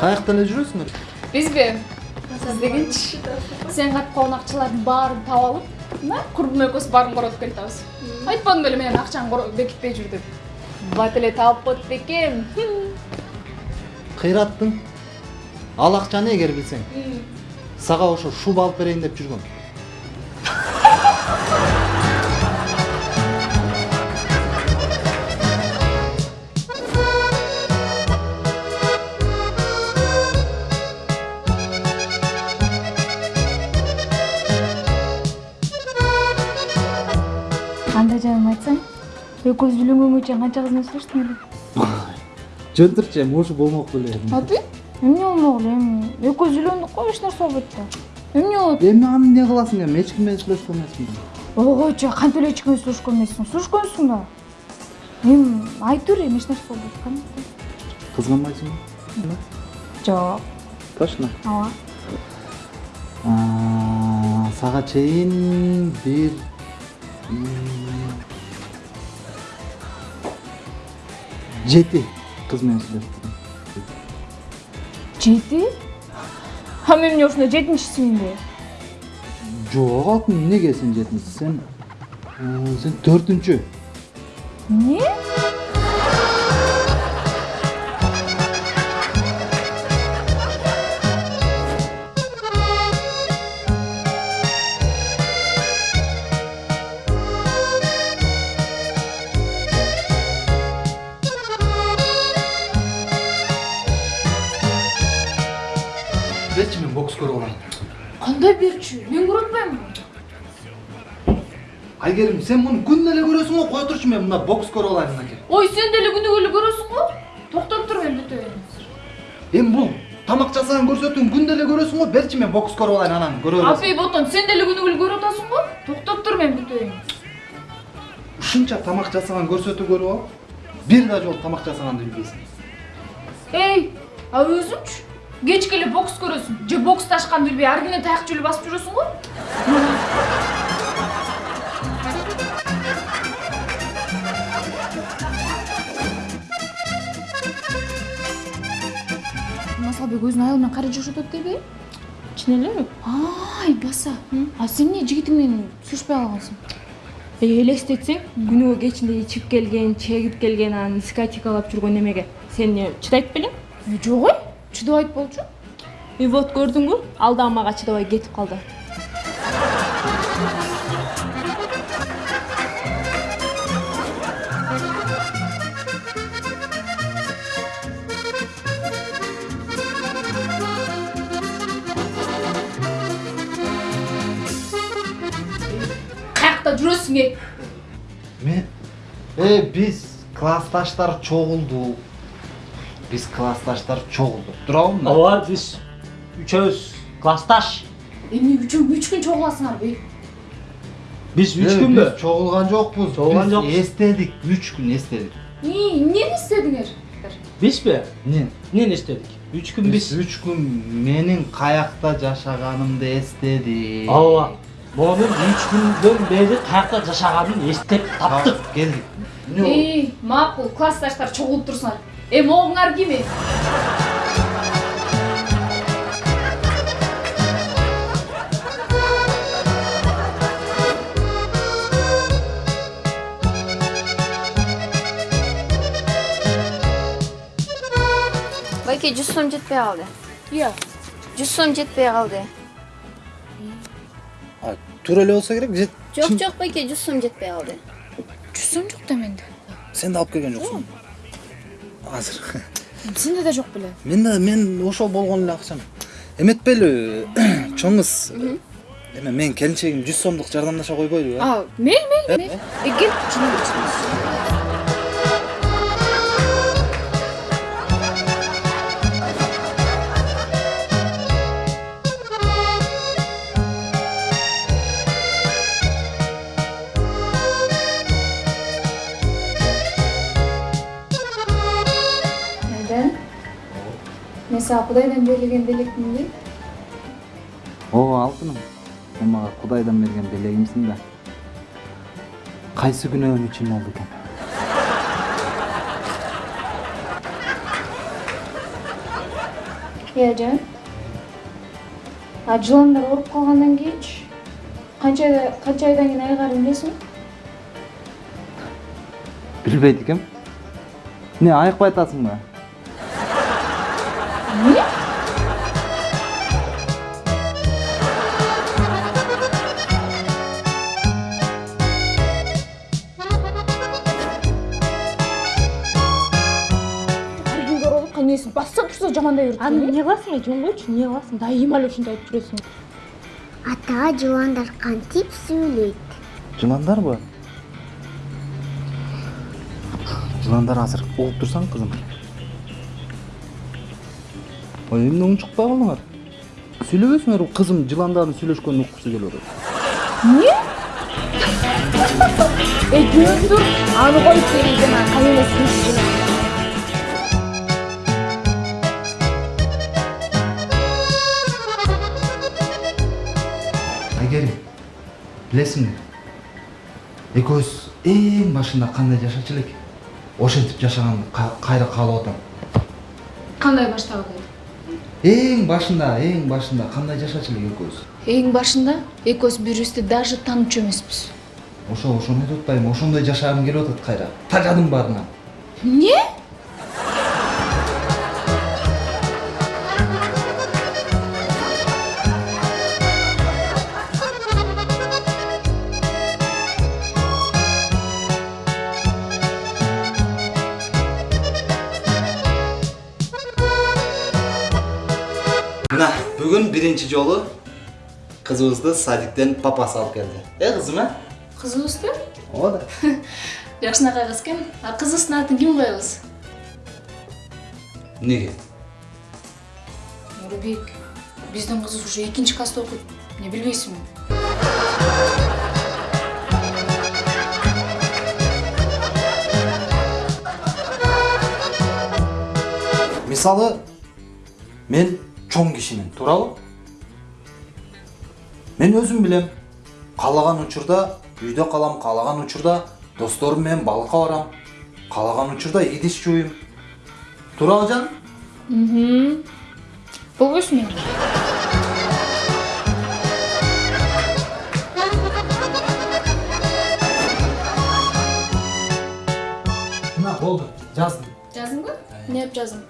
каякта эле жүрөсүңөр бизби сиз дегенчи сен каткан акчалардын баарын таап алып мына курбум экөөбүз баарын коротуп келатабыз айтпадым беле менен акчаңды бекитпей жүр деп. Бат эле таап коет бекем. Кыйраттың ал акчаны эгер билсең сага ошо шуба алып берейин деп жүргөм экөөбүз үйлөнгөнгө чейин канча кыз менен сүйлөштүң эле жөнтүрчү эми ушул болмок беле аты? Эмне болмок эле эми. Экөөбүз үйлөндүк го эч нерсе болбойт да? Эмне болот? Эми аны эмне кыласың эми? Эч ким менен сүйлөшкөн эмесмин ойгойчу кантип эле эч ким менен сүйлөшкөн эмессиң сүйлөшкөнсүң да. Эми айта бер эми эч нерсе болбойт кандай кызганбайсыңбы? Жок. Точно? Ооба. Сага чейин бир жети кыз менен сүйлөштүм жети а мен эмне ушунда жетинчисиминби жок алтын эмнеге сен жетинчи сен сен төртүнчү эмне берчи мен бокс көрүп алайын кандай берчү мен көрө атпаймынбы айгерим сен муну күнүнө эле көрөсүң го кое турчу мен мына бокс көрүп алайын мынакей ой сен деле күнүгө эле көрөсүң го токтоп тур мен бүтөйүн эми бул тамак жасаган көрсөтүүң күндө эле көрөсүң го берчи мен бокс көрүп алайын анан көрө бересиң апей ботон сен деле күнүгө эле көрүп атасың го токтоп тур мен бүтөйүн ушунча тамак жасаган көрсөтүү көрүп алып бир да жолу тамак жасаганды билбейсиң эй а өзүңчү кечке эле бокс көрөсүң же бокс ташканды билбей ар күнү таяк жөлү басып жүрөсүң го масалбек өзүнүн айалы менен кайра жашап атат дейби чын элеби айбаса а сен эмне жигитиң менен сүйлөшпөй калгансың элестетсең күнүгө кечинде ичип келген чегип келген анан дискотекалап жүргөн эмеге сен эмне чыдайт белең жок ой. Чыдабайт болчу. И вот көрдүңбү ал дагы мага чыдабай кетип калды. Каякта жүрөсүң э мен э биз классташтар чогулдук. Биз классташтар чогулдук туурабы мына ооба биз үчөөбүз классташ эмне үчүн үч күн чогуласыңарбы биз үч күнбү биз чогулган жокпуз Чогулган жокпуз. эстедик үч күн эстедик эмнени истедиңер бизби эмне эмнени эстедик үч күн биз үч күн менин каякта жашаганымды эстедик ооба мону үч күндөн бери каякта жашаганын эстеп таптык Тап- келдик макул классташтар чогулуп турсуңар э могуңар ким э байке жүз сом жетпей калды иә жүз сом жетпей калды А, туура эле болсо керек же жок жок байке жүз сом жетпей калды жүз сом азыр. Сенде да жок беле мен да мен ошол болгон эле акчам. Эметпейли чоңуз. Эме менин келинчегим жүз сомдук жардамдаша койбойлубу э а мейли мейли мейли э? Мен сага кудайдан берилген белектимби ооба алтыным сен мага кудайдан берген белегимсиң да кайсы күнөөм үчүн болду экен иә жан а жыландар калгандан кийинчи канча айда канча айдан кийин айыгаарын билесиңби билбейт экенм эмне айыкпай атасыңбы эмне жамандай берет аны эмне кыласың э жөн койчу эмне кыласың дайыма эле ушундай айтып жүрөсүң ата жыландар кантип сүйлөйт жыландарбы жыландар азыр угуп турсаң кызым ой эмне унчукпай калдыңар сүйлөбөсүңөр кызым жыландардын сүйлөшкөнүн уккусу келип атат эмне эй жөндөр аны коюп жана кайынесин иши айгерим билесиңби экөөбүз эң башында кандай жашачу элек ошентип жашаганды ка- кайра каалап атам? Кандай баштагы эң башында эң башында кандай жашачу элек экөөбүз эң башында? Экөөбүз бири бирибизди даже таанычу эмеспиз ошо ошону айтып атпаймынбы ошондой жашагым келип атат кайра тажадым баарынан эмне биринчи жолу кызыбызды садиктен папасы алып келди э кызым э кызыбызды ооба да жакшынакай кыз экен а кызыбыздын атын ким коебуз эмнеге нурбек биздин кызыбыз уже экинчи класста окуйт эмне билбейсиңби мисалы мен чоң кишимин туурабы мен өзүм билем каалаган учурда үйдө калам каалаган учурда досторум менен балыкка барам. Каалаган учурда идиш жууйм туурабы жаным? Болбойсуң эми мына болду жаздым. Жаздыңбы эмне деп жаздың?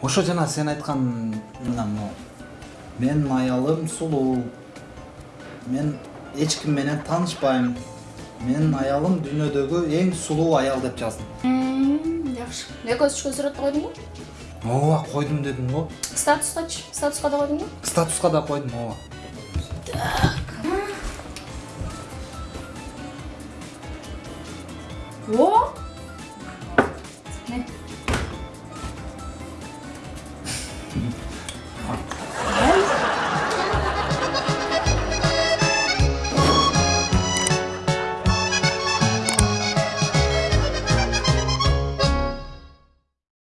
Ошо жана сен айткан мына могу менин аялым сулуу мен ешкімменен танышпаймын менин аялым дүйнөдөгү эң сулуу аял деп жаздым жакшы экосочка сурет қойдың койдуңбу ооба қойдым дедим ғой статустачы статуска да койдуңбу статуска да койдум ооба так о не